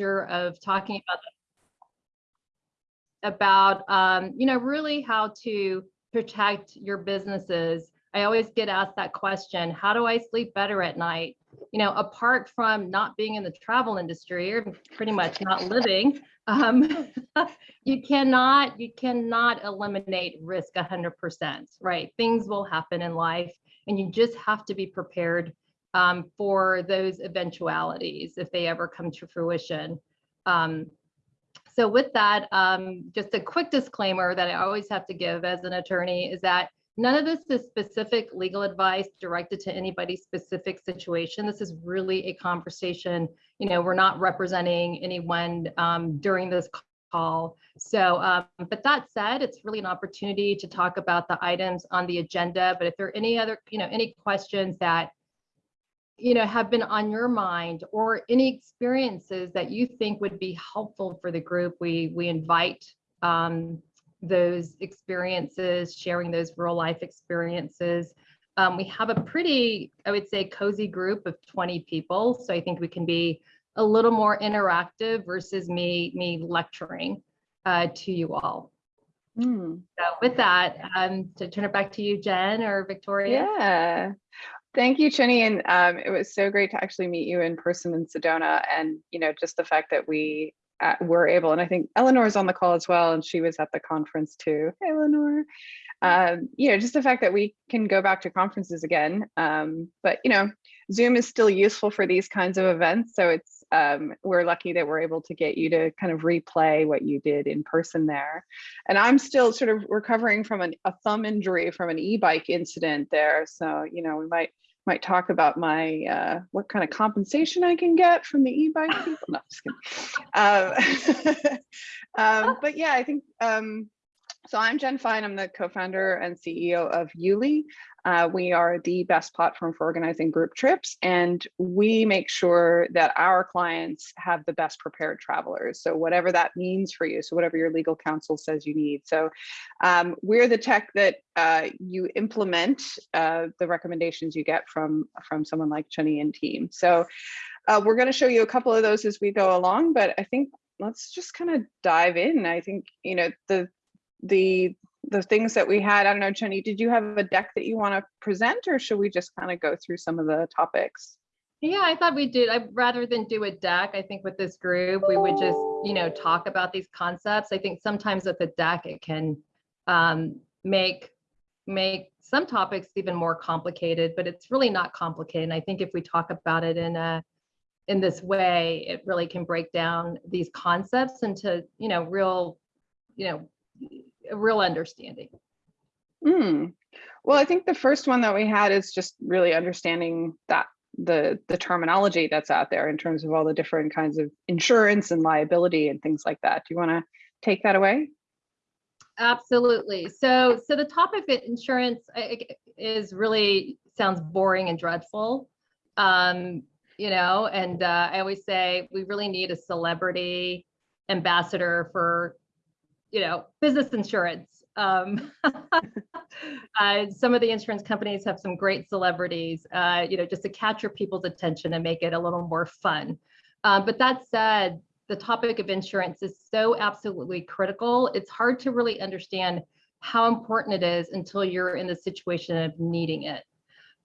of talking about about um, you know really how to protect your businesses. I always get asked that question: How do I sleep better at night? You know, apart from not being in the travel industry or pretty much not living, um, you cannot you cannot eliminate risk 100%. Right? Things will happen in life, and you just have to be prepared um, for those eventualities if they ever come to fruition. Um, so with that, um, just a quick disclaimer that I always have to give as an attorney is that none of this is specific legal advice directed to anybody's specific situation. This is really a conversation. You know, we're not representing anyone um, during this call. So, um, but that said, it's really an opportunity to talk about the items on the agenda. But if there are any other, you know, any questions that you know, have been on your mind or any experiences that you think would be helpful for the group, we, we invite um, those experiences, sharing those real life experiences. Um, we have a pretty, I would say, cozy group of 20 people. So I think we can be a little more interactive versus me, me lecturing uh, to you all. Mm. So with that, um, to turn it back to you, Jen or Victoria. Yeah. Thank you, Chinny. And um, it was so great to actually meet you in person in Sedona. And, you know, just the fact that we uh, were able, and I think Eleanor's on the call as well, and she was at the conference too. Hey, Eleanor. Um, you know, just the fact that we can go back to conferences again. Um, but, you know, Zoom is still useful for these kinds of events. So it's, um, we're lucky that we're able to get you to kind of replay what you did in person there. And I'm still sort of recovering from an, a thumb injury from an e-bike incident there. So, you know, we might might talk about my uh, what kind of compensation I can get from the e-bike people. No, just kidding. Um, um, but yeah, I think um, so. I'm Jen Fine. I'm the co-founder and CEO of Yuli. Uh, we are the best platform for organizing group trips, and we make sure that our clients have the best prepared travelers. So whatever that means for you, so whatever your legal counsel says you need. So um, we're the tech that uh, you implement uh, the recommendations you get from from someone like Chinny and team. So uh, we're going to show you a couple of those as we go along, but I think let's just kind of dive in. I think you know the the the things that we had. I don't know, Chinny, did you have a deck that you want to present or should we just kind of go through some of the topics? Yeah, I thought we did. I rather than do a deck, I think with this group, we would just, you know, talk about these concepts. I think sometimes with the deck, it can um, make make some topics even more complicated, but it's really not complicated. And I think if we talk about it in a in this way, it really can break down these concepts into, you know, real, you know, a real understanding. Mm. Well, I think the first one that we had is just really understanding that the the terminology that's out there in terms of all the different kinds of insurance and liability and things like that. Do you want to take that away? Absolutely. So so the topic of insurance is really sounds boring and dreadful. Um, you know, and uh, I always say we really need a celebrity ambassador for you know, business insurance. Um, uh, some of the insurance companies have some great celebrities, uh, you know, just to capture people's attention and make it a little more fun. Uh, but that said, the topic of insurance is so absolutely critical. It's hard to really understand how important it is until you're in the situation of needing it.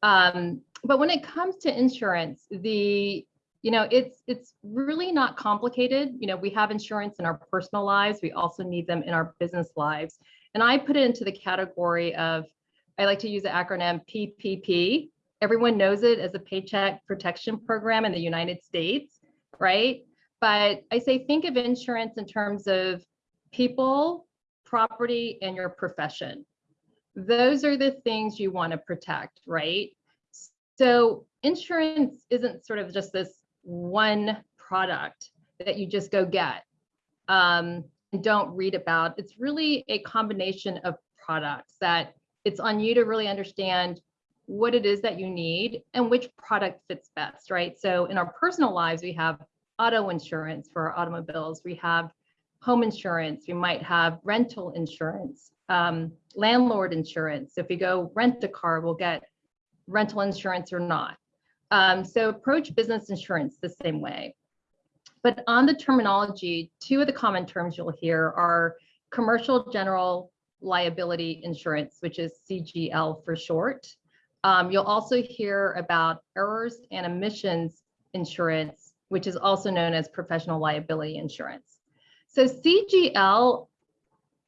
Um, but when it comes to insurance, the you know, it's it's really not complicated. You know, we have insurance in our personal lives. We also need them in our business lives. And I put it into the category of, I like to use the acronym PPP. Everyone knows it as a paycheck protection program in the United States, right? But I say think of insurance in terms of people, property, and your profession. Those are the things you want to protect, right? So insurance isn't sort of just this one product that you just go get um, and don't read about. It's really a combination of products that it's on you to really understand what it is that you need and which product fits best, right? So in our personal lives, we have auto insurance for our automobiles. We have home insurance. We might have rental insurance, um, landlord insurance. So If we go rent a car, we'll get rental insurance or not. Um, so approach business insurance the same way. But on the terminology, two of the common terms you'll hear are commercial general liability insurance, which is CGL for short. Um, you'll also hear about errors and omissions insurance, which is also known as professional liability insurance. So CGL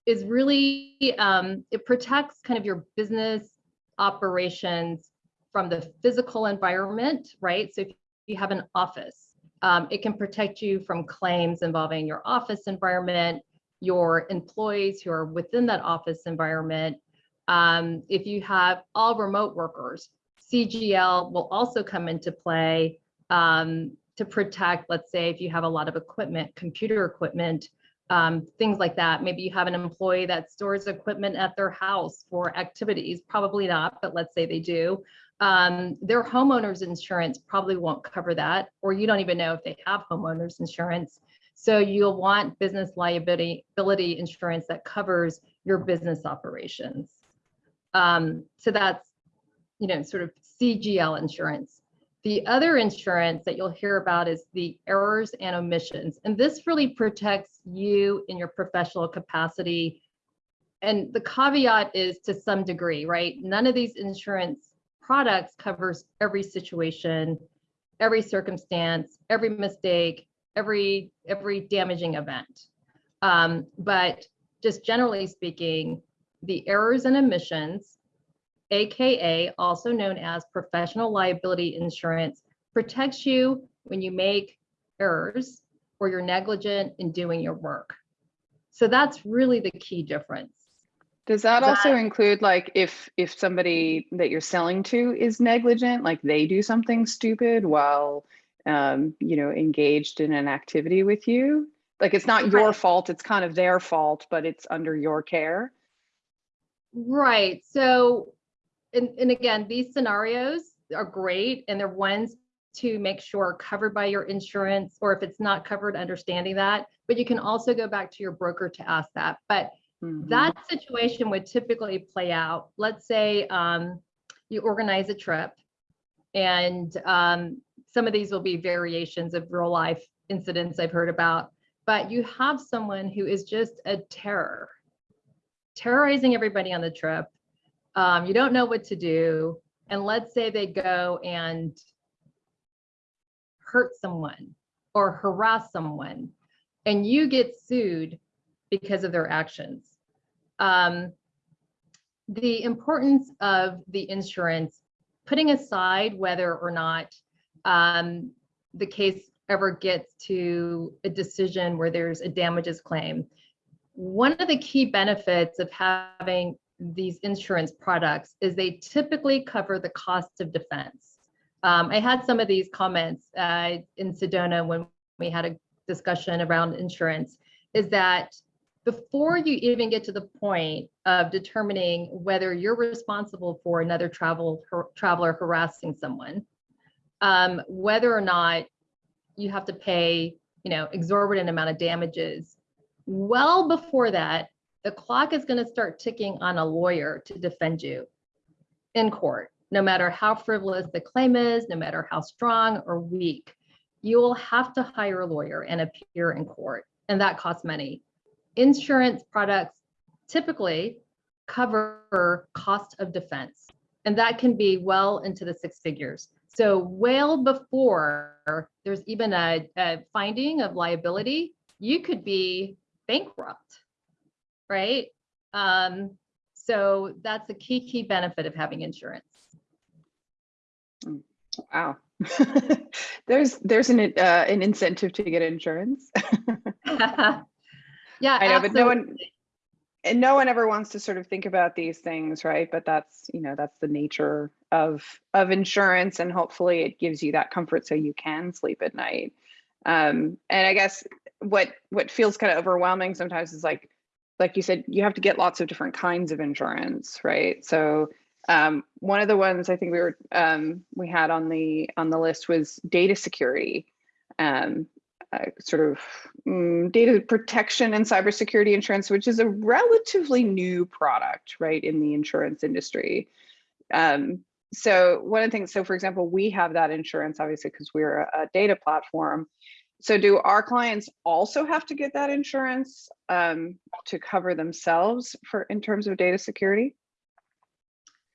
is really, um, it protects kind of your business operations from the physical environment, right? So if you have an office, um, it can protect you from claims involving your office environment, your employees who are within that office environment. Um, if you have all remote workers, CGL will also come into play um, to protect, let's say, if you have a lot of equipment, computer equipment, um, things like that. Maybe you have an employee that stores equipment at their house for activities, probably not, but let's say they do. Um, their homeowners insurance probably won't cover that, or you don't even know if they have homeowners insurance. So you'll want business liability insurance that covers your business operations. Um, so that's, you know, sort of CGL insurance. The other insurance that you'll hear about is the errors and omissions. And this really protects you in your professional capacity. And the caveat is to some degree, right? None of these insurance products covers every situation, every circumstance, every mistake, every every damaging event. Um, but just generally speaking, the errors and omissions AKA, also known as professional liability insurance, protects you when you make errors or you're negligent in doing your work. So that's really the key difference. Does that also include like if if somebody that you're selling to is negligent, like they do something stupid while um, you know engaged in an activity with you? Like it's not your fault, it's kind of their fault, but it's under your care. Right. So and, and again, these scenarios are great and they're ones to make sure covered by your insurance or if it's not covered, understanding that. But you can also go back to your broker to ask that. But mm -hmm. that situation would typically play out. Let's say um, you organize a trip and um, some of these will be variations of real life incidents I've heard about, but you have someone who is just a terror, terrorizing everybody on the trip um, you don't know what to do. And let's say they go and hurt someone or harass someone and you get sued because of their actions. Um, the importance of the insurance, putting aside whether or not um, the case ever gets to a decision where there's a damages claim, one of the key benefits of having these insurance products is they typically cover the cost of defense. Um, I had some of these comments uh, in Sedona when we had a discussion around insurance, is that before you even get to the point of determining whether you're responsible for another travel traveler harassing someone, um, whether or not you have to pay, you know, exorbitant amount of damages, well before that, the clock is going to start ticking on a lawyer to defend you in court, no matter how frivolous the claim is, no matter how strong or weak. You will have to hire a lawyer and appear in court, and that costs money. Insurance products typically cover cost of defense, and that can be well into the six figures. So well before there's even a, a finding of liability, you could be bankrupt right? Um, so that's a key, key benefit of having insurance. Wow. there's there's an uh, an incentive to get insurance. yeah, I know, absolutely. but no one and no one ever wants to sort of think about these things, right? But that's you know that's the nature of of insurance, and hopefully it gives you that comfort so you can sleep at night. Um, and I guess what what feels kind of overwhelming sometimes is like like you said, you have to get lots of different kinds of insurance, right? So um, one of the ones I think we were um, we had on the on the list was data security, um, uh, sort of um, data protection and cybersecurity insurance, which is a relatively new product, right, in the insurance industry. Um, so one of the things, so for example, we have that insurance obviously because we're a, a data platform. so do our clients also have to get that insurance um, to cover themselves for in terms of data security?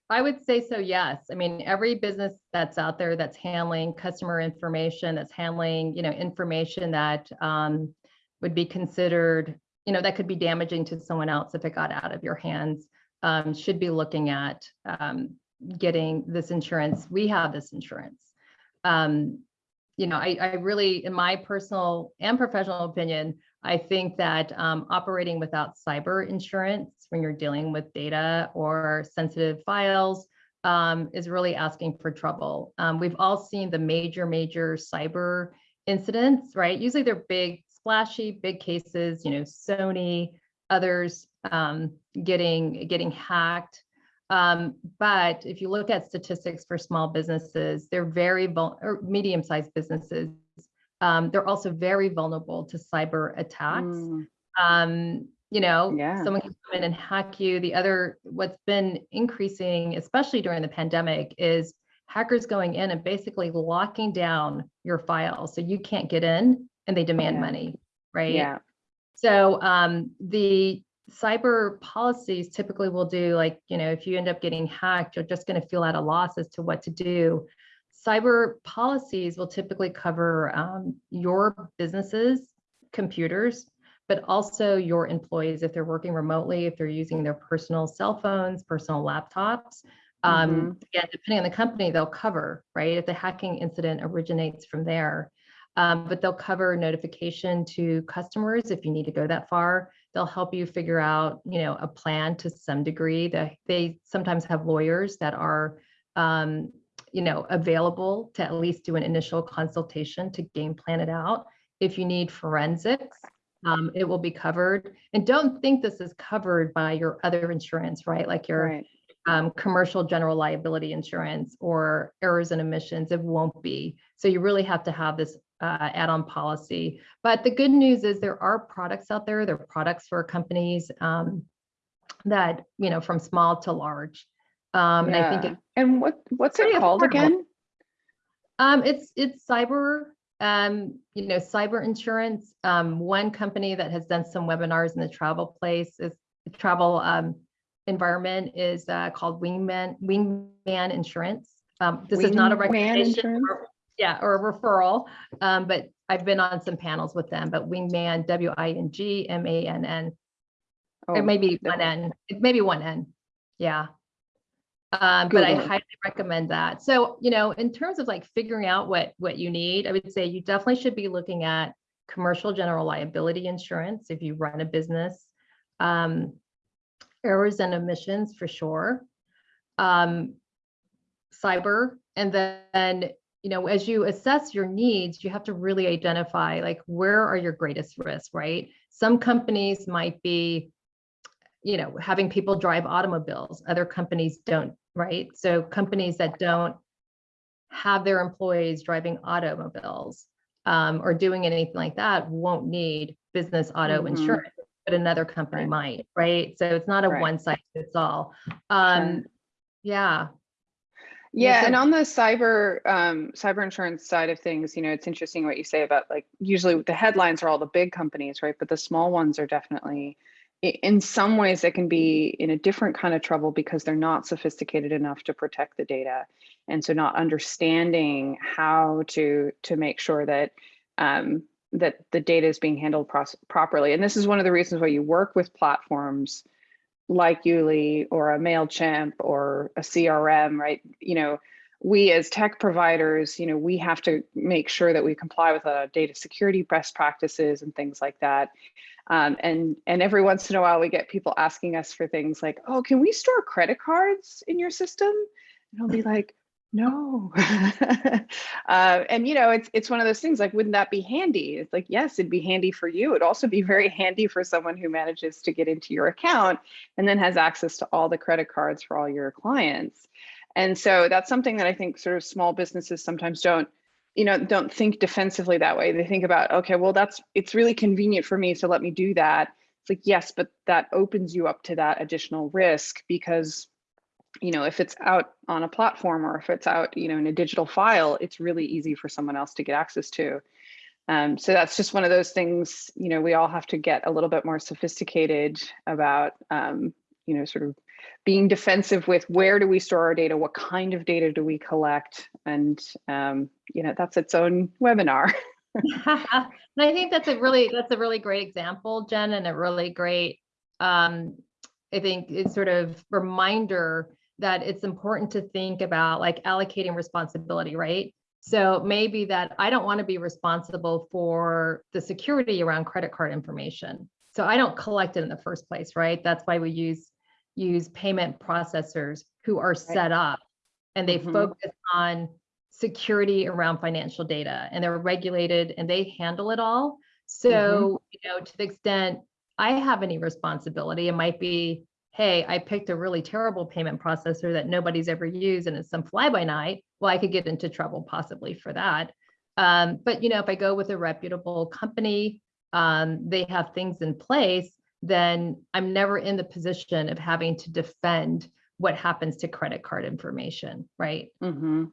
I would say so, yes. I mean, every business that's out there that's handling customer information, that's handling, you know, information that um, would be considered, you know, that could be damaging to someone else if it got out of your hands, um, should be looking at um, getting this insurance. We have this insurance. Um, you know, I, I really, in my personal and professional opinion, I think that um, operating without cyber insurance when you're dealing with data or sensitive files um, is really asking for trouble. Um, we've all seen the major, major cyber incidents, right? Usually they're big, splashy, big cases, you know, Sony, others um, getting, getting hacked. Um, but if you look at statistics for small businesses, they're very, or medium-sized businesses, um, they're also very vulnerable to cyber attacks. Mm, Um, you know, Yeah. someone can come in and hack you. The other, what's been increasing, especially during the pandemic, is hackers going in and basically locking down your files so you can't get in and they demand Yeah. money, right? yeah. So um, the cyber policies typically will do like, you know, if you end up getting hacked, you're just going to feel at a loss as to what to do. Cyber policies will typically cover um, your businesses, computers, but also your employees if they're working remotely, if they're using their personal cell phones, personal laptops. Um, Again, depending on the company, they'll cover, right? If the hacking incident originates from there. Um, but they'll cover notification to customers if you need to go that far. They'll help you figure out, you know, a plan to some degree. They, they sometimes have lawyers that are, um, you know, available to at least do an initial consultation to game plan it out. If you need forensics, um, it will be covered. And don't think this is covered by your other insurance, right? Like your Right. um, commercial general liability insurance or errors and omissions, it won't be. So you really have to have this uh, add-on policy. But the good news is there are products out there, there are products for companies um, that, you know, from small to large. Um, and I think Yeah. And what what's it called affordable. again? um, it's, it's cyber, um, you know, cyber insurance. Um, one company that has done some webinars in the travel place is travel um, environment is uh, called Wingman, Wingman Insurance. Um, this is not a recommendation. Or- Yeah, or a referral, um, but I've been on some panels with them, but Wingman, W I N G M A N N. Oh, It may be one N, it may be one N, yeah. Um, but I highly recommend that. So, you know, in terms of like figuring out what, what you need, I would say you definitely should be looking at commercial general liability insurance if you run a business. Um, errors and omissions for sure. Um, cyber, and then, you know, as you assess your needs, you have to really identify like where are your greatest risks, right? Some companies might be, you know, having people drive automobiles. Other companies don't, right? So companies that don't have their employees driving automobiles um, or doing anything like that won't need business auto Mhm. insurance, but another company Right. might, right? So it's not a Right. one size fits all. Um, yeah, Yeah, and on the cyber um, cyber insurance side of things, you know, it's interesting what you say about like usually the headlines are all the big companies, right? But the small ones are definitely, in some ways, they can be in a different kind of trouble because they're not sophisticated enough to protect the data, and so not understanding how to to make sure that um, that the data is being handled properly. And this is one of the reasons why you work with platforms like Yuli or a MailChimp or a CRM, right? You know, we as tech providers, you know, we have to make sure that we comply with uh, data security best practices and things like that. Um, and and every once in a while, we get people asking us for things like, "Oh, can we store credit cards in your system?" And I'll be like, "No." uh, and you know, it's it's one of those things like, wouldn't that be handy? It's like, yes, it'd be handy for you. It'd also be very handy for someone who manages to get into your account and then has access to all the credit cards for all your clients. And so that's something that I think sort of small businesses sometimes don't, you know, don't think defensively that way. They think about, okay, well, that's it's really convenient for me, so let me do that. It's like, yes, but that opens you up to that additional risk because you know, if it's out on a platform or if it's out, you know, in a digital file, it's really easy for someone else to get access to. Um, so that's just one of those things, you know, we all have to get a little bit more sophisticated about, um, you know, sort of being defensive with where do we store our data? What kind of data do we collect? And, um, you know, that's its own webinar. and I think that's a really that's a really great example, Jen, and a really great um, I think it's sort of reminder that it's important to think about like allocating responsibility, right? So maybe that I don't want to be responsible for the security around credit card information. So I don't collect it in the first place, right? That's why we use use payment processors who are set up and they Mhm. focus on security around financial data and they're regulated and they handle it all. So, you know, to the extent I have any responsibility, it might be, hey, I picked a really terrible payment processor that nobody's ever used and it's some fly by night. Well, I could get into trouble possibly for that. Um, but you know, if I go with a reputable company, um, they have things in place, then I'm never in the position of having to defend what happens to credit card information, right? hmm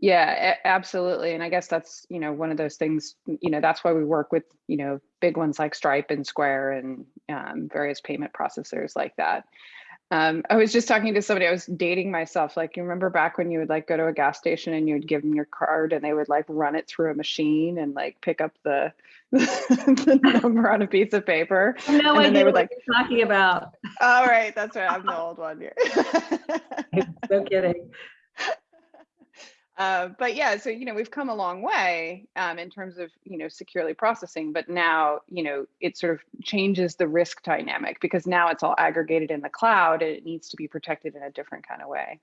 Yeah, absolutely. And I guess that's, you know, one of those things, you know, that's why we work with, you know, big ones like Stripe and Square and um, various payment processors like that. Um, I was just talking to somebody, I was dating myself. Like, you remember back when you would like go to a gas station and you would give them your card and they would like run it through a machine and like pick up the, the number on a piece of paper. No they idea would, what like- you're talking about. All right, that's right. I'm the old one here. No kidding. Uh, but yeah, so you know we've come a long way um, in terms of you know securely processing, but now you know it sort of changes the risk dynamic because now it's all aggregated in the cloud and it needs to be protected in a different kind of way.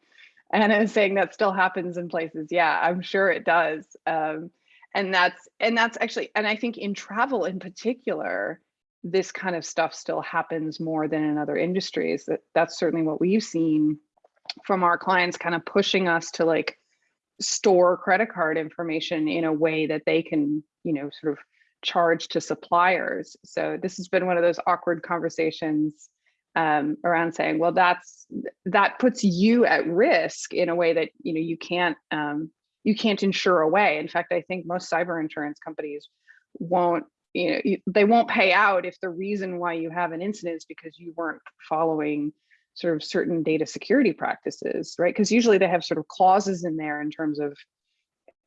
And I was saying that still happens in places. Yeah, I'm sure it does. Um, and that's and that's actually and I think in travel in particular, this kind of stuff still happens more than in other industries. That that's certainly what we've seen from our clients, kind of pushing us to like store credit card information in a way that they can, you know, sort of charge to suppliers. So this has been one of those awkward conversations um, around saying, well, that's that puts you at risk in a way that you know you can't um, you can't insure away. In fact, I think most cyber insurance companies won't you know they won't pay out if the reason why you have an incident is because you weren't following sort of certain data security practices, right? Because usually they have sort of clauses in there in terms of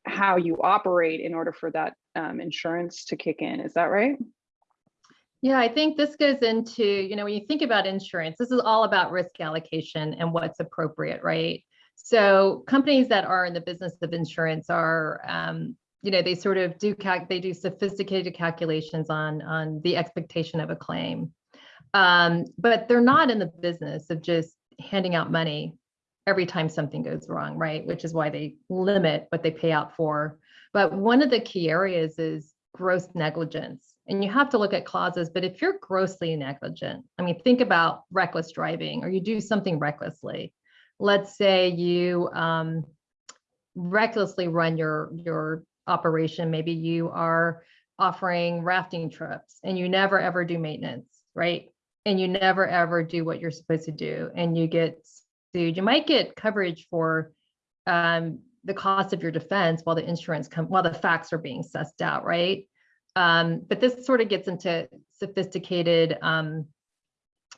how you operate in order for that um, insurance to kick in. Is that right? Yeah, I think this goes into, you know, when you think about insurance, this is all about risk allocation and what's appropriate, right? So companies that are in the business of insurance are, um, you know, they sort of do they do sophisticated calculations on on the expectation of a claim, um, but they're not in the business of just handing out money every time something goes wrong, right? Which is why they limit what they pay out for. But one of the key areas is gross negligence. And you have to look at clauses, but if you're grossly negligent, I mean, think about reckless driving or you do something recklessly. Let's say you um, recklessly run your, your operation. Maybe you are offering rafting trips and you never ever do maintenance, right? And you never ever do what you're supposed to do and you get sued. You might get coverage for um, the cost of your defense while the insurance come while the facts are being sussed out, right? Um, but this sort of gets into sophisticated um,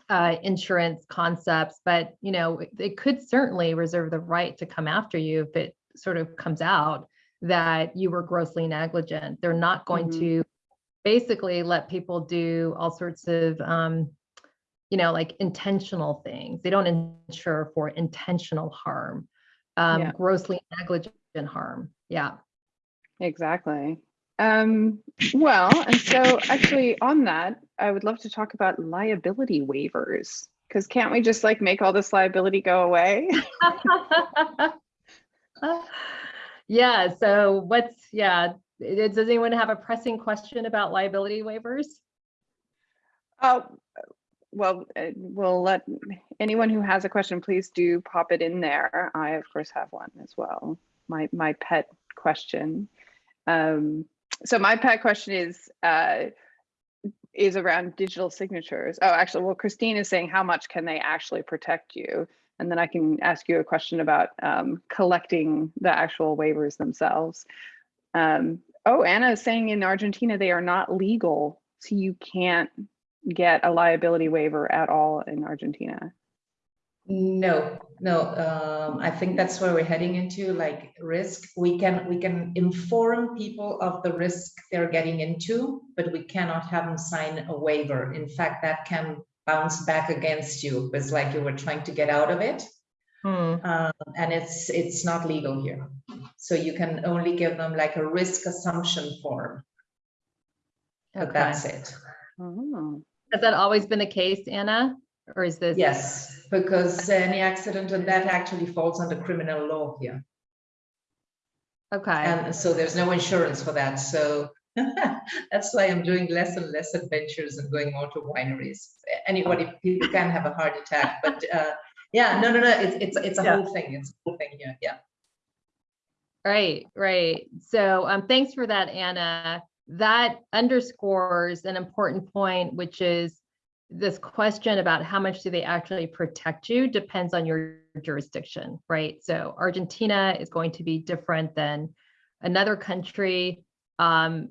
uh, insurance concepts, but you know, it- it could certainly reserve the right to come after you if it sort of comes out that you were grossly negligent. They're not going Mhm. to basically let people do all sorts of um, you know, like intentional things. They don't insure for intentional harm, um, Yeah. grossly negligent harm. Yeah. Exactly. Um, well, and so actually on that, I would love to talk about liability waivers because can't we just like make all this liability go away? yeah. So what's yeah? Does anyone have a pressing question about liability waivers? Oh, well, uh, we'll let anyone who has a question, please do pop it in there. I of course have one as well. My my pet question. Um, so my pet question is uh, is around digital signatures. Oh, actually, well, Christine is saying how much can they actually protect you? And then I can ask you a question about um, collecting the actual waivers themselves. Um, Oh, Anna is saying in Argentina, they are not legal. So you can't get a liability waiver at all in Argentina. No, no, um, I think that's where we're heading into, like risk. We can, we can inform people of the risk they're getting into, but we cannot have them sign a waiver. In fact, that can bounce back against you. It's like you were trying to get out of it. Hmm, Um, and it's, it's not legal here. So you can only give them like a risk assumption form, but okay. that's it. Oh. Has that always been the case, Anna? Or is this? Yes, because any accident and that actually falls under criminal law here. Okay, And so there's no insurance for that. So that's why I'm doing less and less adventures and going more to wineries. Anybody, people can have a heart attack, but uh, yeah, no, no, no, it's, it's, it's a Yeah. whole thing. It's a whole thing here. Yeah. right, right. So um, thanks for that, Anna. That underscores an important point, which is this question about how much do they actually protect you depends on your jurisdiction, right? So Argentina is going to be different than another country. Um,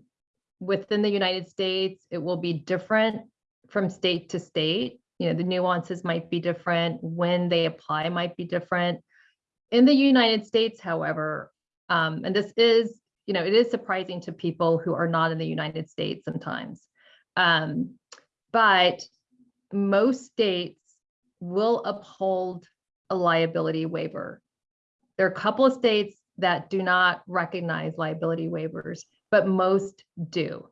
within the United States, it will be different from state to state. You know, the nuances might be different, when they apply might be different. In the United States, however, um, and this is, you know, it is surprising to people who are not in the United States sometimes. Um, but most states will uphold a liability waiver. There are a couple of states that do not recognize liability waivers, but most do.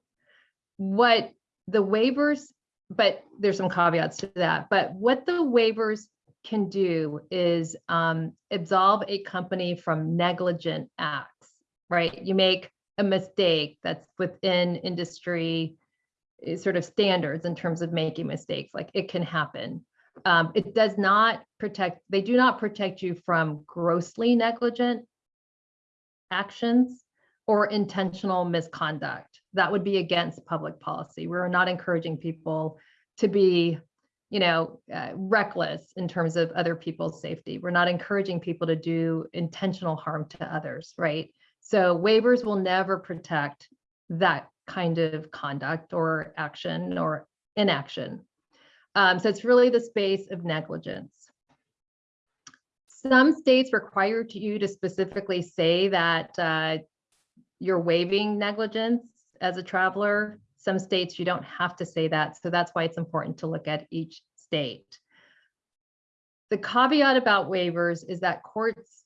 What the waivers, but there's some caveats to that, but what the waivers can do is um, absolve a company from negligent acts, right? You make a mistake that's within industry eh, sort of standards in terms of making mistakes, like it can happen. Um, it does not protect, they do not protect you from grossly negligent actions or intentional misconduct. That would be against public policy. We're not encouraging people to be, you know, uh, reckless in terms of other people's safety. We're not encouraging people to do intentional harm to others, right? So waivers will never protect that kind of conduct or action or inaction. Um, so it's really the space of negligence. Some states require you to specifically say that uh, you're waiving negligence as a traveler. Some states you don't have to say that. So that's why it's important to look at each state. The caveat about waivers is that courts,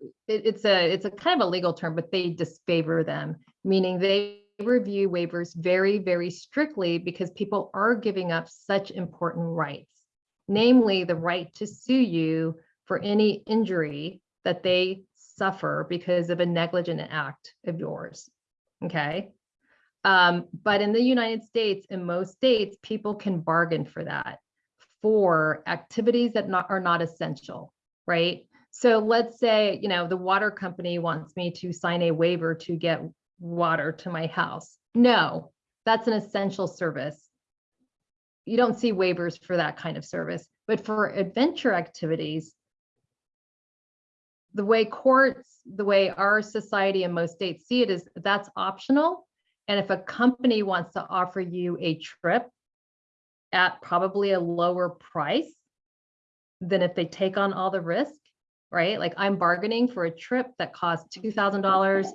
it- it's a, it's a kind of a legal term, but they disfavor them, meaning they review waivers very, very strictly because people are giving up such important rights, namely the right to sue you for any injury that they suffer because of a negligent act of yours. Okay. Um, but in the United States, in most states, people can bargain for that for activities that not, are not essential, right? So let's say, you know, the water company wants me to sign a waiver to get water to my house. No, that's an essential service. You don't see waivers for that kind of service, but for adventure activities, the way courts, the way our society and most states see it is that's optional. And if a company wants to offer you a trip at probably a lower price than if they take on all the risk, right? Like I'm bargaining for a trip that costs $2,000,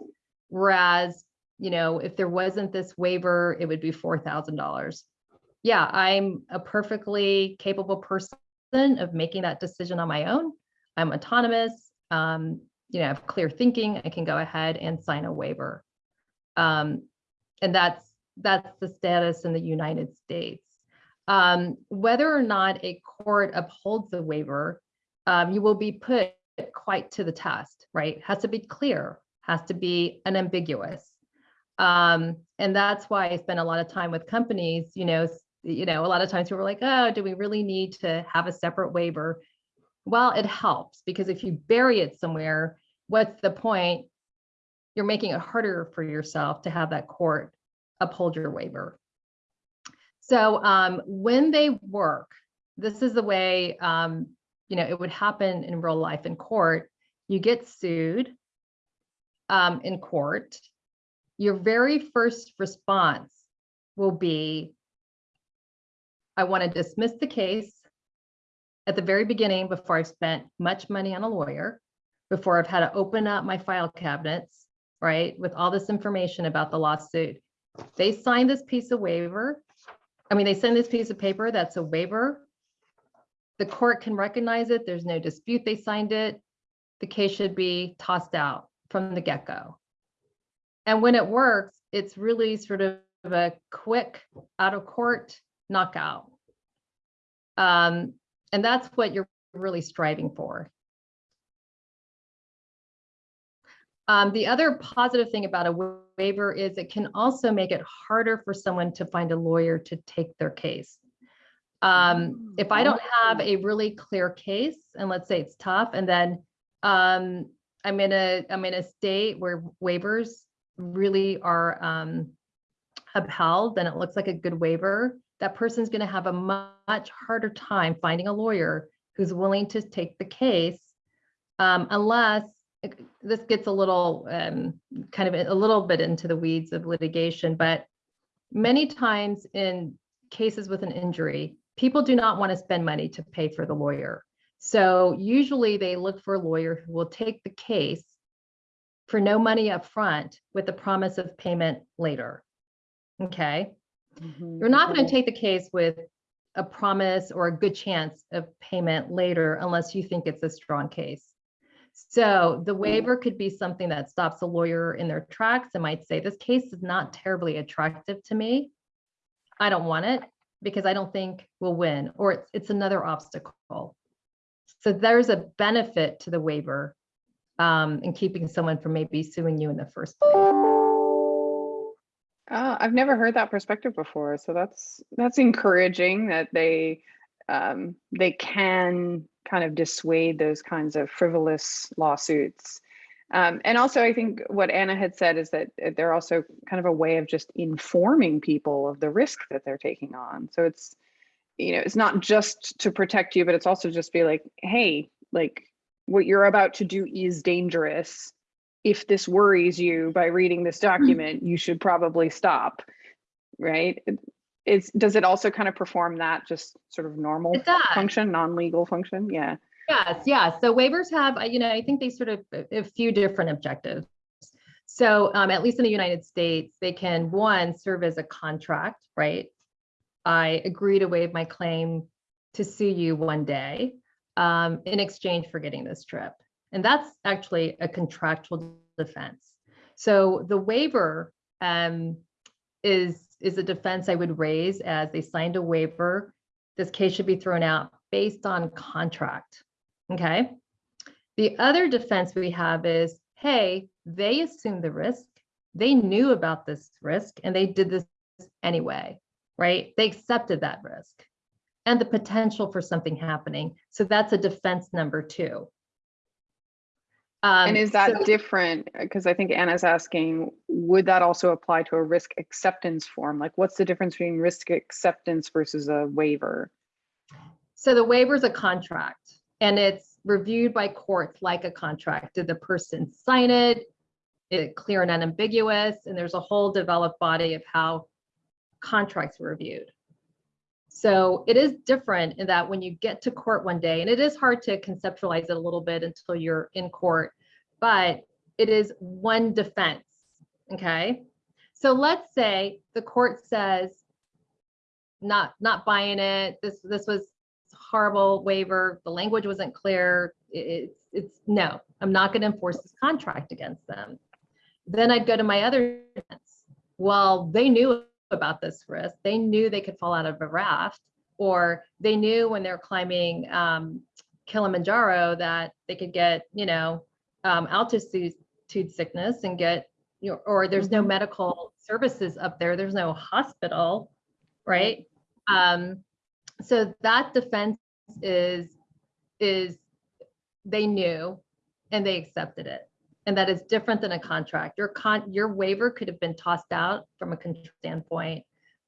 whereas, you know, if there wasn't this waiver, it would be $4,000. Yeah, I'm a perfectly capable person of making that decision on my own. I'm autonomous um, you know, I have clear thinking, I can go ahead and sign a waiver. Um, and that's that's the status in the United States. Um, whether or not a court upholds the waiver, um, you will be put quite to the test, right? Has to be clear, has to be unambiguous. Um, and that's why I spend a lot of time with companies, you know, you know, a lot of times people are like, oh, do we really need to have a separate waiver? Well, it helps because if you bury it somewhere, what's the point? You're making it harder for yourself to have that court uphold your waiver. So um, when they work, this is the way um, you know it would happen in real life in court. You get sued um, in court. your very first response will be, I want to dismiss the case at the very beginning before I've spent much money on a lawyer, before I've had to open up my file cabinets, right, with all this information about the lawsuit. They sign this piece of waiver. I mean, they send this piece of paper that's a waiver. The court can recognize it. There's no dispute they signed it. The case should be tossed out from the get-go. And when it works, it's really sort of a quick out of court knockout. Um, and that's what you're really striving for. Um, the other positive thing about a waiver is it can also make it harder for someone to find a lawyer to take their case. Um, if I don't have a really clear case, and let's say it's tough, and then um, I'm in a, I'm in a state where waivers really are um, upheld, then it looks like a good waiver. That person's gonna have a much harder time finding a lawyer who's willing to take the case um, unless this gets a little um, kind of a little bit into the weeds of litigation, but many times in cases with an injury, people do not want to spend money to pay for the lawyer. So usually they look for a lawyer who will take the case for no money up front with the promise of payment later. Okay, mm-hmm. you're not going to take the case with a promise or a good chance of payment later unless you think it's a strong case. So the waiver could be something that stops a lawyer in their tracks and might say, this case is not terribly attractive to me. I don't want it because I don't think we'll win, or it's, it's another obstacle. So there's a benefit to the waiver um, in keeping someone from maybe suing you in the first place. Uh, I've never heard that perspective before, so that's that's encouraging that they um, they can kind of dissuade those kinds of frivolous lawsuits. Um, and also, I think what Anna had said is that they're also kind of a way of just informing people of the risk that they're taking on. So it's you know it's not just to protect you, but it's also just be like, hey, like what you're about to do is dangerous if this worries you by reading this document, you should probably stop, right? It- It's, does it also kind of perform that just sort of normal function, non-legal function? Yeah. Yes, yeah. So waivers have, uh, you know, I think they sort of a a few different objectives. So um, at least in the United States, they can, one, serve as a contract, right? I agree to waive my claim to sue you one day um, in exchange for getting this trip. And that's actually a contractual defense. So the waiver um, is, is a defense I would raise as they signed a waiver. This case should be thrown out based on contract. Okay. The other defense we have is, hey, they assumed the risk. They knew about this risk and they did this anyway, right? They accepted that risk and the potential for something happening. So that's a defense number two. And Um, is that so- different? Because I think Anna's asking, would that also apply to a risk acceptance form? Like what's the difference between risk acceptance versus a waiver? So the waiver is a contract and it's reviewed by courts like a contract. Did the person sign it? Is it clear and unambiguous? And there's a whole developed body of how contracts were reviewed. So it is different in that when you get to court one day, and it is hard to conceptualize it a little bit until you're in court, but it is one defense, okay? So let's say the court says, not, not buying it, this, this was horrible waiver, the language wasn't clear, it's, it's, no, I'm not gonna enforce this contract against them. Then I'd go to my other defense. Well, they knew about this risk, they knew they could fall out of a raft, or they knew when they're climbing um, Kilimanjaro that they could get, you know, um, altitude sickness and get, you know, or there's no Mhm. medical services up there, there's no hospital, right? Um, so that defense is, is, they knew and they accepted it. And that is different than a contract. Your con, your waiver could have been tossed out from a standpoint.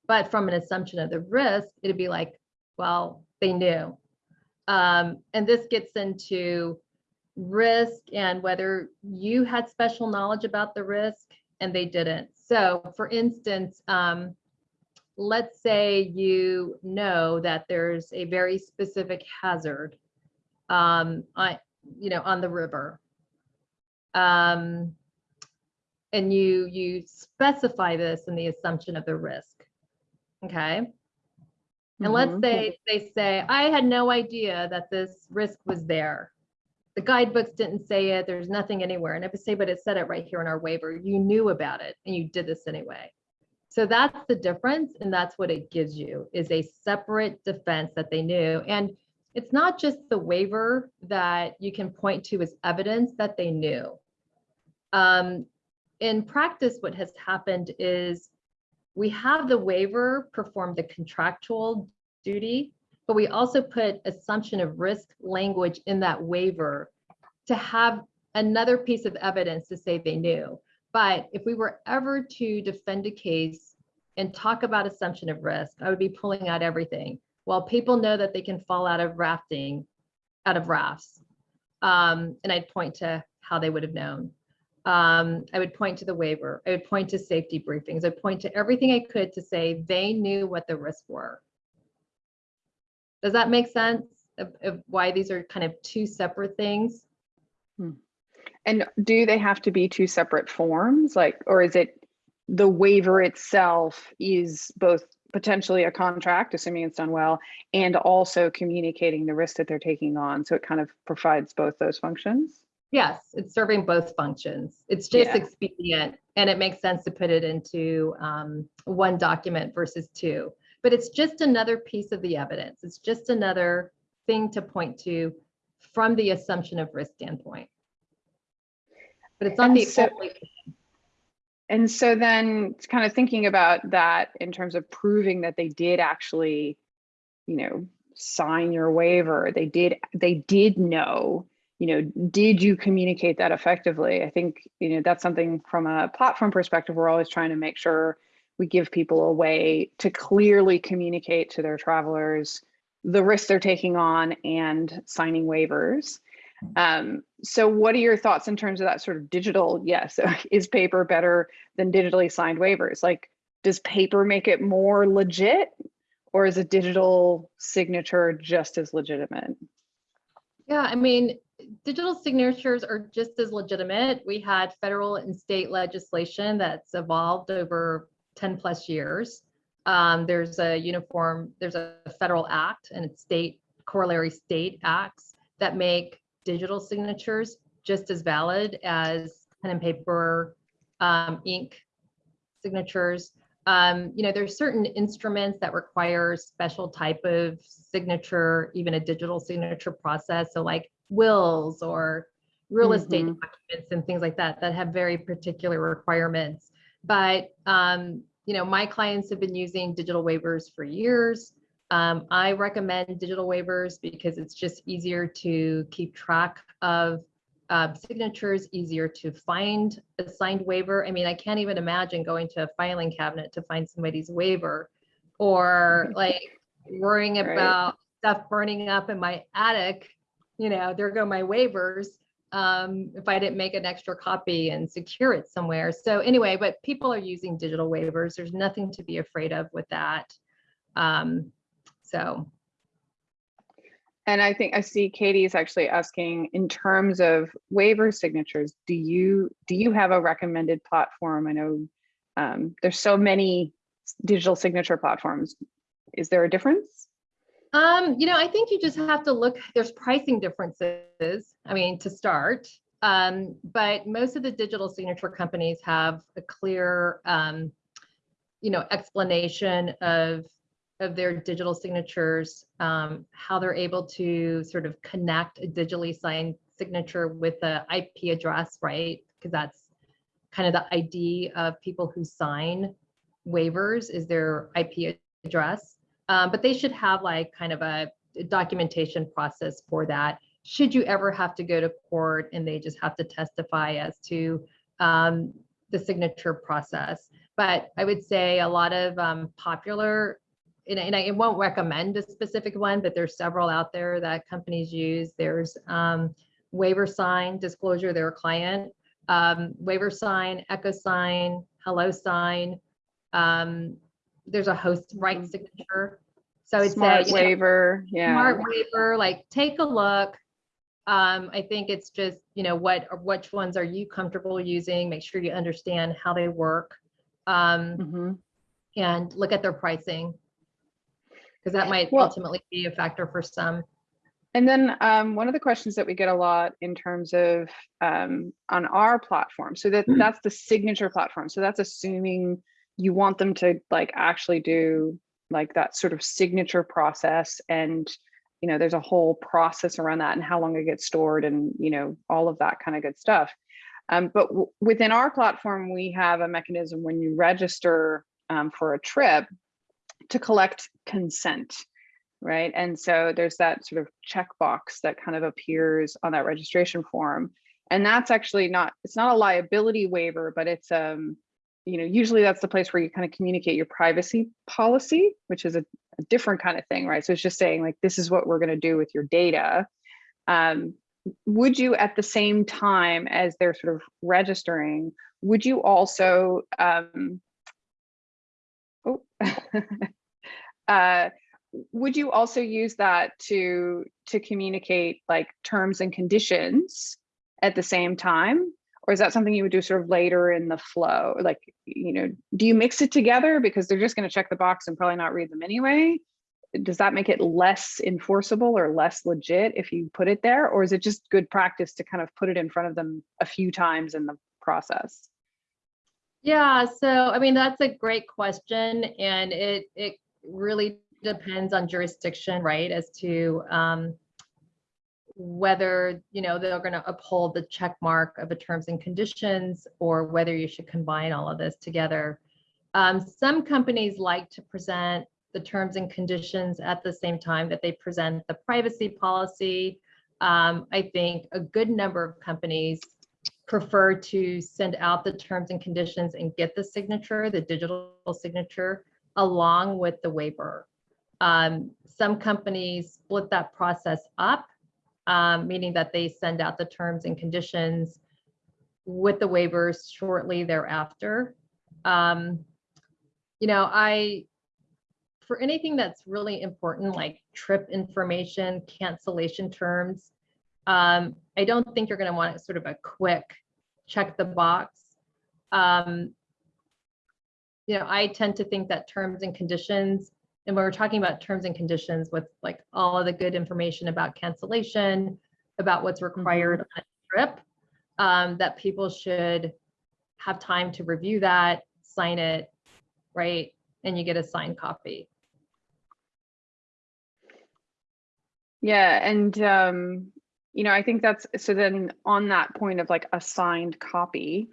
But from an assumption of the risk, it'd be like, well, they knew. Um, and this gets into risk and whether you had special knowledge about the risk and they didn't. So for instance, um, let's say you know that there's a very specific hazard um, I, you know, on the river. Um, and you, you specify this in the assumption of the risk. Okay. And let's Mhm. say they say, I had no idea that this risk was there. The guidebooks didn't say it. There's nothing anywhere. And if I say, but it said it right here in our waiver, you knew about it and you did this anyway. So that's the difference. And that's what it gives you is a separate defense that they knew. And it's not just the waiver that you can point to as evidence that they knew. Um, in practice, what has happened is we have the waiver perform the contractual duty, but we also put assumption of risk language in that waiver to have another piece of evidence to say they knew. But if we were ever to defend a case and talk about assumption of risk, I would be pulling out everything. Well, people know that they can fall out of rafting, out of rafts. Um, and I'd point to how they would have known. Um, I would point to the waiver. I would point to safety briefings. I'd point to everything I could to say they knew what the risks were. Does that make sense of, of why these are kind of two separate things? And do they have to be two separate forms? Like, or is it the waiver itself is both potentially a contract, assuming it's done well, and also communicating the risk that they're taking on? So it kind of provides both those functions? Yes, it's serving both functions. It's just Yeah. expedient and it makes sense to put it into um, one document versus two. But it's just another piece of the evidence. It's just another thing to point to from the assumption of risk standpoint. But it's not And the so- only, And so then kind of thinking about that in terms of proving that they did actually, you know, sign your waiver, they did, they did know, you know, did you communicate that effectively? I think, you know, that's something from a platform perspective, we're always trying to make sure we give people a way to clearly communicate to their travelers the risks they're taking on and signing waivers. Um, so what are your thoughts in terms of that sort of digital? Yes, is paper better than digitally signed waivers? Like, does paper make it more legit or is a digital signature just as legitimate? yeah, I mean, digital signatures are just as legitimate. We had federal and state legislation that's evolved over 10 plus years. Um, there's a uniform, there's a federal act and state corollary state acts that make digital signatures just as valid as pen and paper, um, ink signatures. Um, you know, there's certain instruments that require special type of signature, even a digital signature process. So like wills or real estate Mhm. documents and things like that, that have very particular requirements. But, um, you know, my clients have been using digital waivers for years. Um, I recommend digital waivers because it's just easier to keep track of uh, signatures, easier to find a signed waiver. I mean, I can't even imagine going to a filing cabinet to find somebody's waiver or like worrying Right. about stuff burning up in my attic. You know, there go my waivers. Um, if I didn't make an extra copy and secure it somewhere. So anyway, but people are using digital waivers. There's nothing to be afraid of with that. Um, so And I think I see Katie is actually asking in terms of waiver signatures, do you, do you have a recommended platform? I know um, there's so many digital signature platforms. Is there a difference? Um, you know, I think you just have to look, there's pricing differences, I mean, to start. Um, but most of the digital signature companies have a clear, um, you know, explanation of, of their digital signatures, um, how they're able to sort of connect a digitally signed signature with the IP address, right? Because that's kind of the ID of people who sign waivers is their IP address. Um, but they should have like kind of a documentation process for that. Should you ever have to go to court and they just have to testify as to um, the signature process. But I would say a lot of um, popular, and, I- and I won't recommend a specific one, but there's several out there that companies use. There's um, waiver sign disclosure, their client, um, waiver sign, EchoSign, hello sign. Um, there's a host right Mhm. signature. So it's Smart a waiver, yeah. smart waiver, like take a look. Um, I think it's just, you know, what, which ones are you comfortable using? Make sure you understand how they work. Um, Mhm. and look at their pricing. Because that might Well- ultimately be a factor for some. And then um, one of the questions that we get a lot in terms of um, on our platform, so that that's the signature platform. So that's assuming you want them to like actually do like that sort of signature process and you know there's a whole process around that and how long it gets stored and you know all of that kind of good stuff. Um, but within our platform, we have a mechanism when you register um, for a trip to collect consent right? And so there's that sort of checkbox that kind of appears on that registration form. And that's actually not, it's not a liability waiver, but it's, um, you know, usually that's the place where you kind of communicate your privacy policy, which is a, a different kind of thing, right? So it's just saying like, this is what we're going to do with your data. Um, would you at the same time as they're sort of registering, would you also, um, oh, uh, would you also use that to to communicate like terms and conditions at the same time? Or is that something you would do sort of later in the flow? Like you know do you mix it together? Because they're just going to check the box and probably not read them anyway. Does that make it less enforceable or less legit if you put it there? Or is it just good practice to kind of put it in front of them a few times in the process Yeah, so I mean, that's a great question and it, it really depends on jurisdiction, right? As to um, whether, you know, they're gonna uphold the check mark of the terms and conditions or whether you should combine all of this together. Um, Some companies like to present the terms and conditions at the same time that they present the privacy policy. Um, I think a good number of companies prefer to send out the terms and conditions and get the signature, the digital signature, along with the waiver. Um, some companies split that process up, um, meaning that they send out the terms and conditions with the waivers shortly thereafter. Um, you know, I, for anything that's really important, like trip information, cancellation terms, um, I don't think you're going to want it sort of a quick check the box. Um, you know, I tend to think that terms and conditions, and when we're talking about terms and conditions with like all of the good information about cancellation, about what's required on a trip, um, that people should have time to review that, sign it, right? And you get a signed copy. Yeah, and um, you know, I think that's so then on that point of like assigned copy.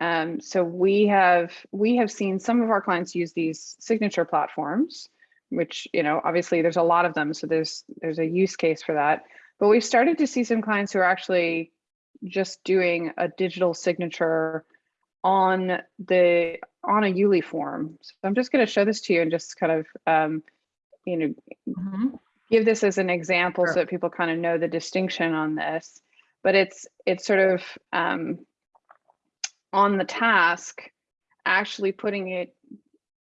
Um, so we have we have seen some of our clients use these signature platforms, which you know, obviously there's a lot of them, so there's there's a use case for that. But we've started to see some clients who are actually just doing a digital signature on the on a Yuli form. So I'm just going to show this to you and just kind of um, you know give this as an example Sure. so that people kind of know the distinction on this. But it's it's sort of um, on the task, actually putting it,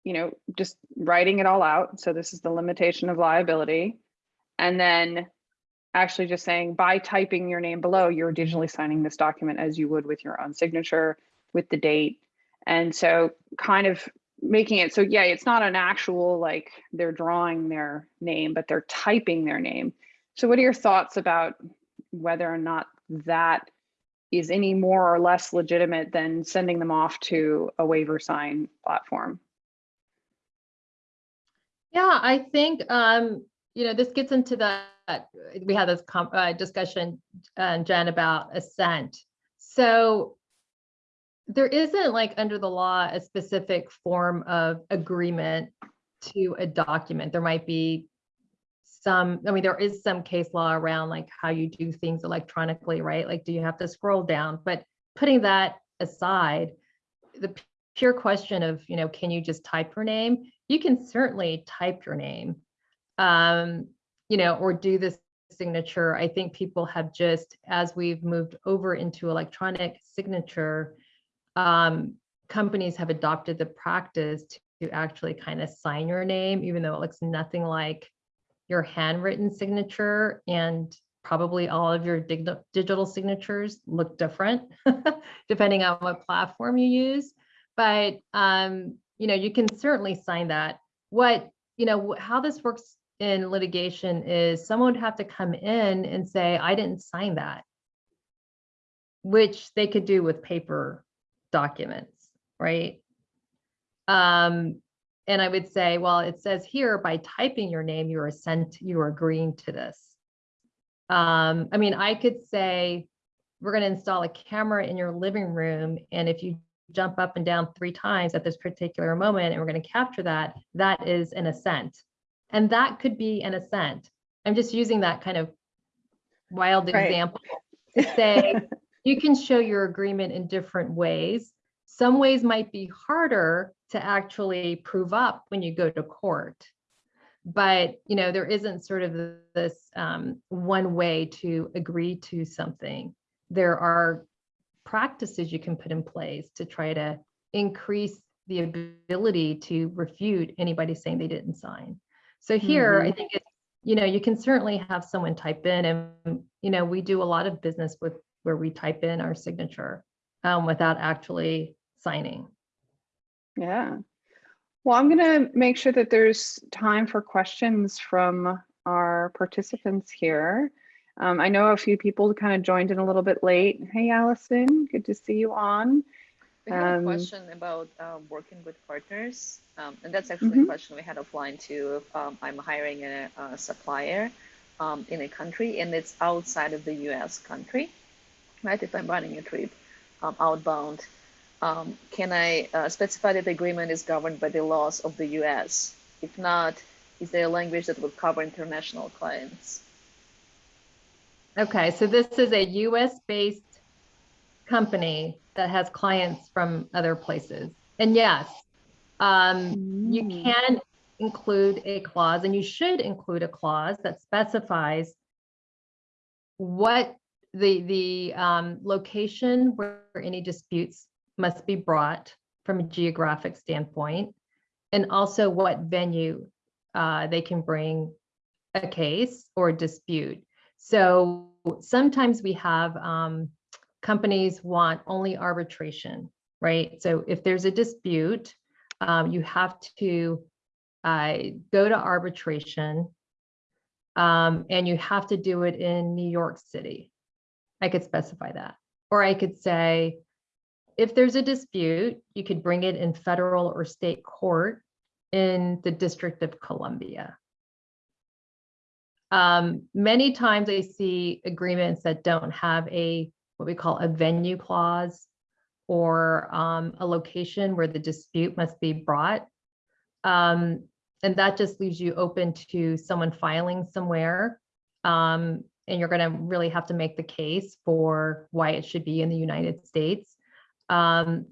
you know, just writing it all out. So this is the limitation of liability, and then actually just saying by typing your name below, you're digitally signing this document as you would with your own signature with the date. And so kind of making it so yeah it's not an actual like they're drawing their name but they're typing their name so what are your thoughts about whether or not that is any more or less legitimate than sending them off to a waiver sign platform Yeah, I think, um, you know, this gets into the, we had this uh, discussion, uh, Jen, about assent. So there isn't like under the law, a specific form of agreement to a document. There might be some, I mean, there is some case law around like how you do things electronically, right? Like, do you have to scroll down? But putting that aside, the pure question of, you know, can you just type your name? You can certainly type your name, um, you know, or do this signature. I think people have just, as we've moved over into electronic signature, um, companies have adopted the practice to actually kind of sign your name, even though it looks nothing like your handwritten signature and probably all of your dig- digital signatures look different depending on what platform you use. But, um, you know, you can certainly sign that. What, you know, how this works in litigation is someone would have to come in and say, I didn't sign that, which they could do with paper documents, right? Um, and I would say, well, it says here by typing your name, you're assent, you're agreeing to this. Um, I mean, I could say, we're gonna install a camera in your living room, and if you jump up and down three times at this particular moment, and we're gonna capture that, that is an assent. And that could be an assent. I'm just using that kind of wild Right. example to say, you can show your agreement in different ways. Some ways might be harder to actually prove up when you go to court. But, you know, there isn't sort of this um, one way to agree to something. There are practices you can put in place to try to increase the ability to refute anybody saying they didn't sign. So here, I think it, you know, you can certainly have someone type in and, you know, we do a lot of business with where we type in our signature um, without actually signing. Yeah. Well, I'm going to make sure that there's time for questions from our participants here. Um, I know a few people kind of joined in a little bit late. Hey, Allison, good to see you on. We have Um, a question about um, working with partners, um, and that's actually a Mhm. question we had offline too. If um, I'm hiring a, a supplier um, in a country and it's outside of the U.S. country, right? If I'm running a trip um, outbound, um, can I uh, specify that the agreement is governed by the laws of the U.S.? If not, is there a language that would cover international clients? Okay, so this is a US-based company that has clients from other places. And yes, um, you Mm. can include a clause, and you should include a clause that specifies what the, the um, location where any disputes must be brought from a geographic standpoint, and also what venue uh, they can bring a case or dispute. So sometimes we have um, companies want only arbitration, right? So if there's a dispute, um, you have to uh, go to arbitration um, and you have to do it in New York City. I could specify that. Or I could say, if there's a dispute, you could bring it in federal or state court in the District of Columbia. Um, many times I see agreements that don't have a, what we call a venue clause or um, a location where the dispute must be brought. Um, and that just leaves you open to someone filing somewhere. And you're gonna really have to make the case for why it should be in the United States. Um,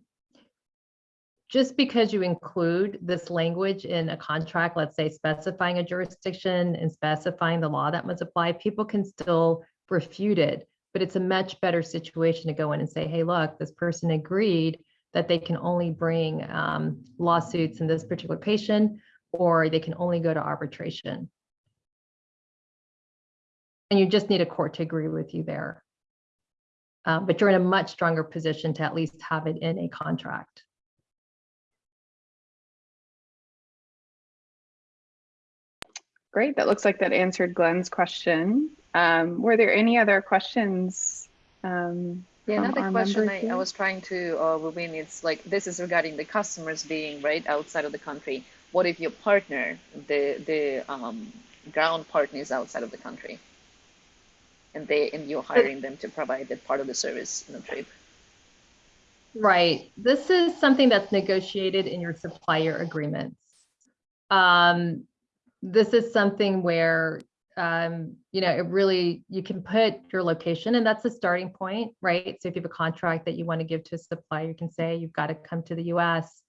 just because you include this language in a contract, let's say specifying a jurisdiction and specifying the law that must apply, people can still refute it. But it's a much better situation to go in and say, hey, look, this person agreed that they can only bring um, lawsuits in this particular patient, or they can only go to arbitration. And you just need a court to agree with you there. Uh, but you're in a much stronger position to at least have it in a contract. Great. That looks like that answered Glenn's question. Um, were there any other questions? Um, Yeah, another question I, I was trying to, uh, Rubin, it's like, this is regarding the customers being right outside of the country. What if your partner, the, the, um, ground partner is outside of the country? And they, and you're hiring them to provide that part of the service in the trip? Right. This is something that's negotiated in your supplier agreements. Um, this is something where, um, you know, it really, you can put your location and that's a starting point, right? So if you have a contract that you want to give to a supplier, you can say you've got to come to the US.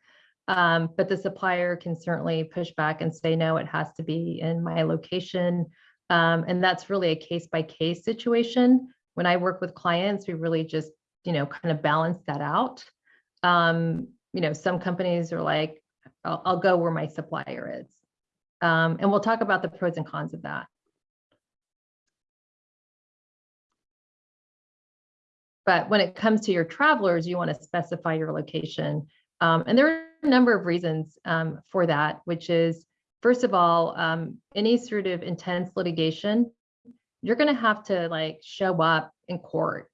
Um, but the supplier can certainly push back and say, no, it has to be in my location. Um, and that's really a case by case situation. When I work with clients, we really just, you know, kind of balance that out. Um, you know, some companies are like, I'll, I'll go where my supplier is. Um, and we'll talk about the pros and cons of that. But when it comes to your travelers, you want to specify your location. Um, and there are a number of reasons um, for that, which is, first of all, um, any sort of intense litigation, you're going to have to like show up in court,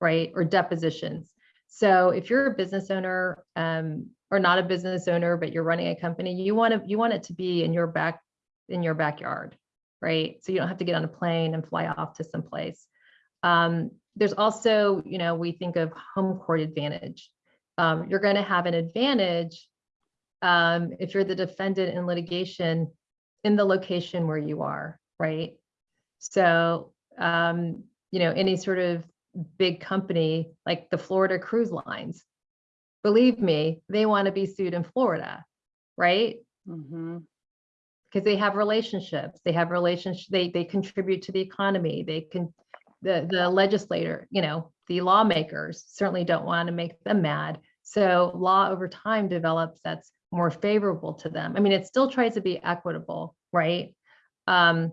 right? Or depositions. So if you're a business owner um, or not a business owner, but you're running a company, you want to you want it to be in your back in your backyard, right? So you don't have to get on a plane and fly off to some place. Um, there's also, you know, we think of home court advantage. Um, you're going to have an advantage um, if you're the defendant in litigation in the location where you are, right? So, um, you know, any sort of big company like the Florida Cruise Lines, believe me, they want to be sued in Florida, right? Because they have relationships, they have relationships, they, they contribute to the economy, they can, the, the legislator, you know, the lawmakers certainly don't want to make them mad. So law over time develops that's more favorable to them. I mean, it still tries to be equitable, right? Um,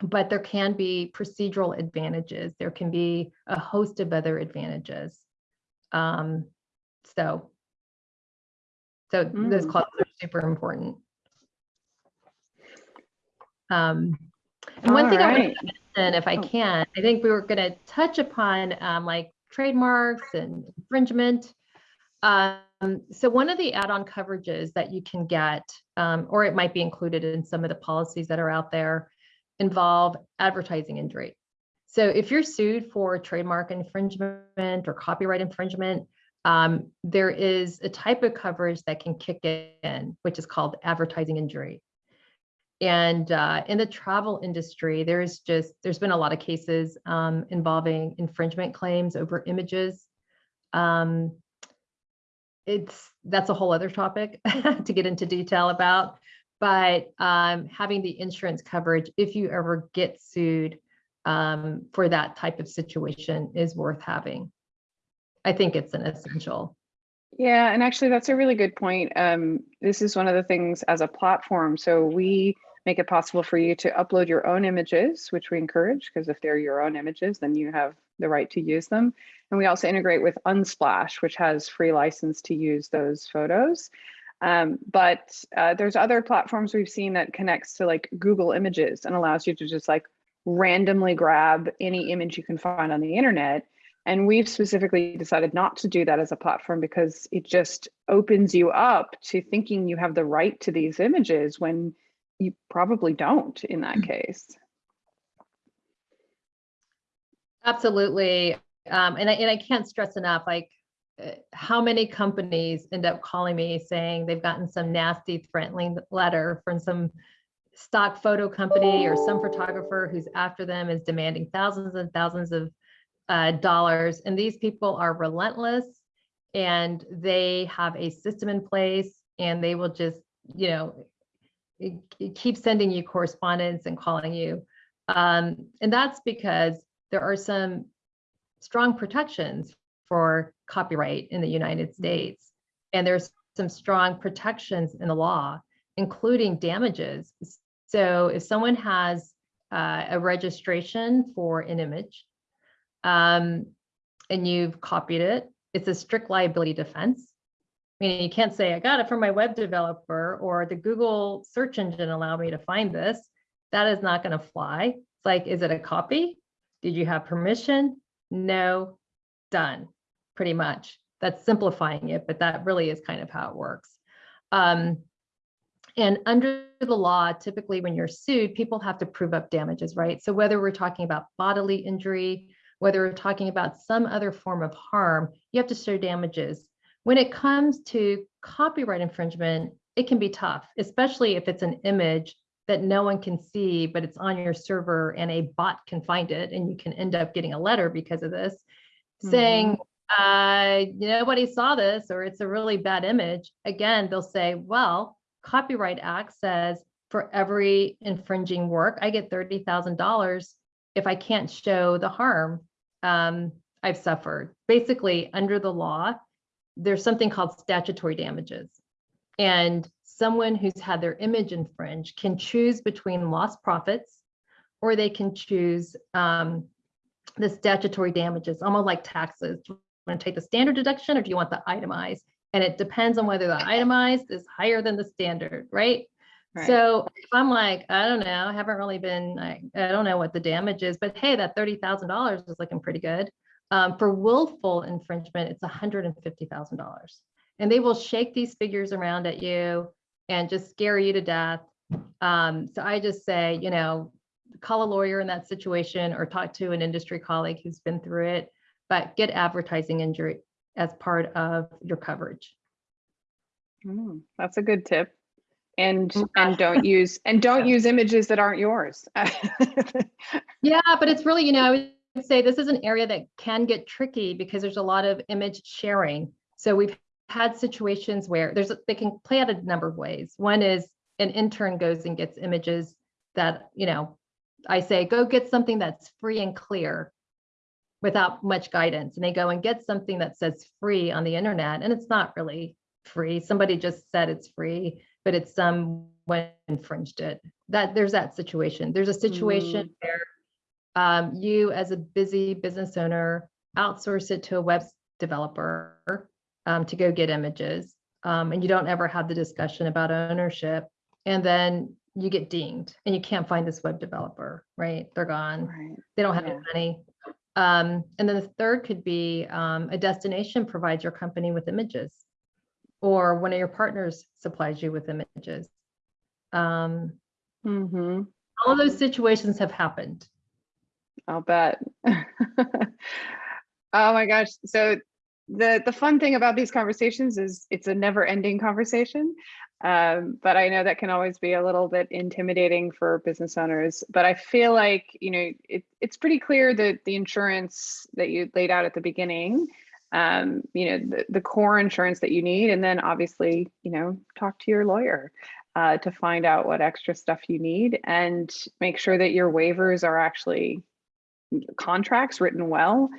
but there can be procedural advantages. There can be a host of other advantages. Um, so, so those Mm. clauses are super important. Um, and one All thing I want to mention, if I Oh. can, I think we were going to touch upon um, like trademarks and infringement. Um, so one of the add-on coverages that you can get, um, or it might be included in some of the policies that are out there, involve advertising injury. So if you're sued for trademark infringement or copyright infringement, um, there is a type of coverage that can kick in, which is called advertising injury. And uh, in the travel industry, there's just, there's been a lot of cases um, involving infringement claims over images. Um, it's, that's a whole other topic to get into detail about. But um, having the insurance coverage, if you ever get sued um, for that type of situation is worth having. I think it's an essential. Yeah, and actually that's a really good point. Um, this is one of the things as a platform. So we make it possible for you to upload your own images, which we encourage because if they're your own images, then you have the right to use them. And we also integrate with Unsplash, which has free license to use those photos. Um, but uh, there's other platforms we've seen that connects to like Google Images and allows you to just like randomly grab any image you can find on the internet. And we've specifically decided not to do that as a platform because it just opens you up to thinking you have the right to these images when you probably don't in that case. Absolutely. Um, and I, and I can't stress enough, like uh, how many companies end up calling me saying they've gotten some nasty threatening letter from some stock photo company or some photographer who's after them is demanding thousands and thousands of uh, dollars. And these people are relentless and they have a system in place and they will just, you know, keep sending you correspondence and calling you. Um, and that's because there are some strong protections for copyright in the United States. And there's some strong protections in the law, including damages. So if someone has uh, a registration for an image um, and you've copied it, it's a strict liability defense. Meaning you can't say, I got it from my web developer or the Google search engine allowed me to find this. That is not going to fly. It's like, is it a copy? Did you have permission? No, done, pretty much. That's simplifying it, but that really is kind of how it works. Um, and under the law, typically when you're sued, people have to prove up damages, right? So whether we're talking about bodily injury, whether we're talking about some other form of harm, you have to show damages. When it comes to copyright infringement, it can be tough, especially if it's an image that no one can see, but it's on your server and a bot can find it and you can end up getting a letter because of this saying, uh, nobody saw this or it's a really bad image. Again, they'll say, well, Copyright Act says for every infringing work, I get $30,000 if I can't show the harm um, I've suffered. Basically, under the law, there's something called statutory damages. And someone who's had their image infringed can choose between lost profits or they can choose um, the statutory damages, almost like taxes. Do you want to take the standard deduction or do you want the itemized? And it depends on whether the itemized is higher than the standard, right? Right. So if I'm like, I don't know, I haven't really been, I, I don't know what the damage is, but hey, that thirty thousand dollars is looking pretty good. Um, for willful infringement, it's hundred and fifty thousand dollars. And they will shake these figures around at you and just scare you to death. Um, so I just say, you know, call a lawyer in that situation or talk to an industry colleague who's been through it, but get advertising injury as part of your coverage. Mm, That's a good tip. And, Mm, and don't use, and don't use images that aren't yours. Yeah, but it's really, you know, I would say this is an area that can get tricky because there's a lot of image sharing. So we've had situations where there's, they can play out a number of ways. One is an intern goes and gets images that, you know, I say, go get something that's free and clear without much guidance. And they go and get something that says free on the internet and it's not really free. Somebody just said it's free, but it's someone infringed it. That, there's that situation. There's a situation where um, you as a busy business owner outsource it to a web developer um, to go get images um, and you don't ever have the discussion about ownership and then you get dinged and you can't find this web developer right they're gone Right. they don't have Yeah. any money um, and then the third could be um, a destination provides your company with images or one of your partners supplies you with images um, hmm all of those situations have happened I'll bet. Oh my gosh. So the the fun thing about these conversations is it's a never ending conversation. Um, but I know that can always be a little bit intimidating for business owners. But I feel like, you know, it, it's pretty clear that the insurance that you laid out at the beginning, um, you know, the, the core insurance that you need, and then obviously, you know, talk to your lawyer uh, to find out what extra stuff you need and make sure that your waivers are actually contracts written well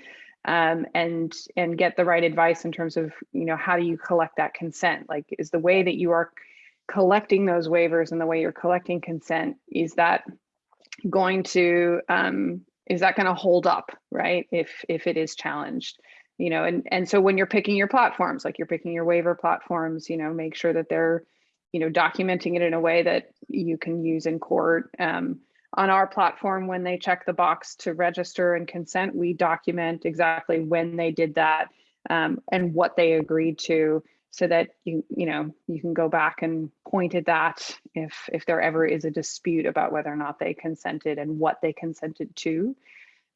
um, and and get the right advice in terms of you know how do you collect that consent? Like is the way that you are collecting those waivers and the way you're collecting consent is that going to um, is that going to hold up right if if it is challenged? You know and and so when you're picking your platforms like you're picking your waiver platforms you know make sure that they're you know documenting it in a way that you can use in court um, on our platform when they check the box to register and consent. We document exactly when they did that um, and what they agreed to so that you you know you can go back and point at that if if there ever is a dispute about whether or not they consented and what they consented to.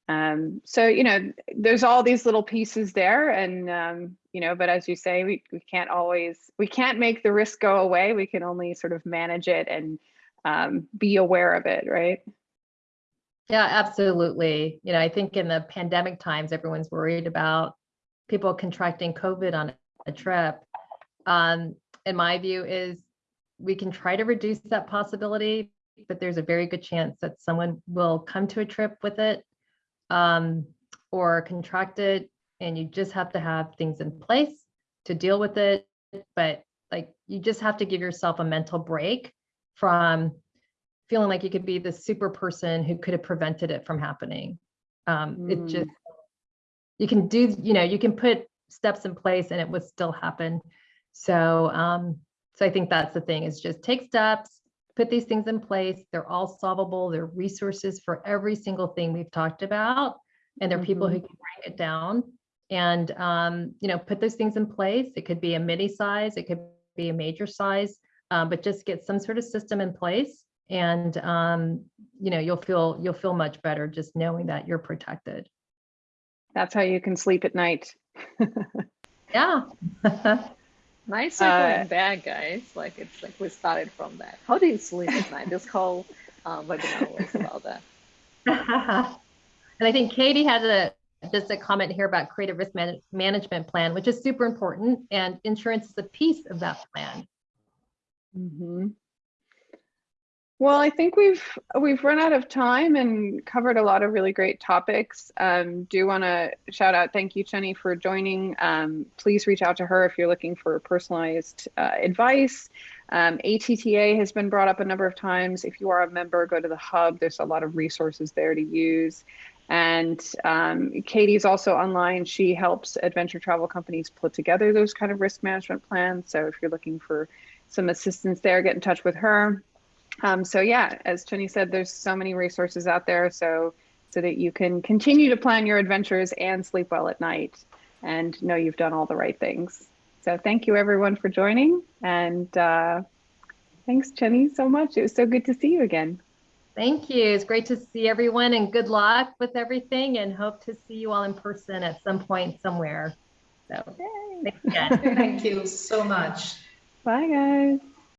Um, so you know there's all these little pieces there and um, you know but as you say we, we can't always we can't make the risk go away. We can only sort of manage it and um, be aware of it right Yeah, absolutely. You know, I think in the pandemic times, everyone's worried about people contracting COVID on a trip. Um, and my view is we can try to reduce that possibility, but there's a very good chance that someone will come to a trip with it um, or contract it, and you just have to have things in place to deal with it. But like, you just have to give yourself a mental break from feeling like you could be the super person who could have prevented it from happening. Um, it Mm. just, you can do, you know, you can put steps in place and it would still happen. So, um, so I think that's the thing is just take steps, put these things in place. They're all solvable. They're resources for every single thing we've talked about. And there are people who can write it down and, um, you know, put those things in place. It could be a mini size, it could be a major size, um, but just get some sort of system in place and um, you know you'll feel you'll feel much better just knowing that you're protected that's how you can sleep at night yeah Nice circling Uh, back, guys. Like it's like we started from that. How do you sleep at night? This whole uh, webinar was about that. and i think katie had a just a comment here about creative risk man- management plan which is super important and insurance is a piece of that plan Mhm. Well, I think we've we've run out of time and covered a lot of really great topics. Um, do want to shout out, thank you, Jenny, for joining. Um, please reach out to her if you're looking for personalized uh, advice. Um, ATTA has been brought up a number of times. If you are a member, go to the hub. There's a lot of resources there to use. And um, Katie's also online. She helps adventure travel companies put together those kind of risk management plans. So if you're looking for some assistance there, get in touch with her. Um, so yeah, as Chinny said, there's so many resources out there so so that you can continue to plan your adventures and sleep well at night and know you've done all the right things. So thank you everyone for joining and uh, thanks Chinny so much. It was so good to see you again. Thank you. It's great to see everyone and good luck with everything and hope to see you all in person at some point somewhere. So Yay. thanks again. Thank you so much. Bye guys.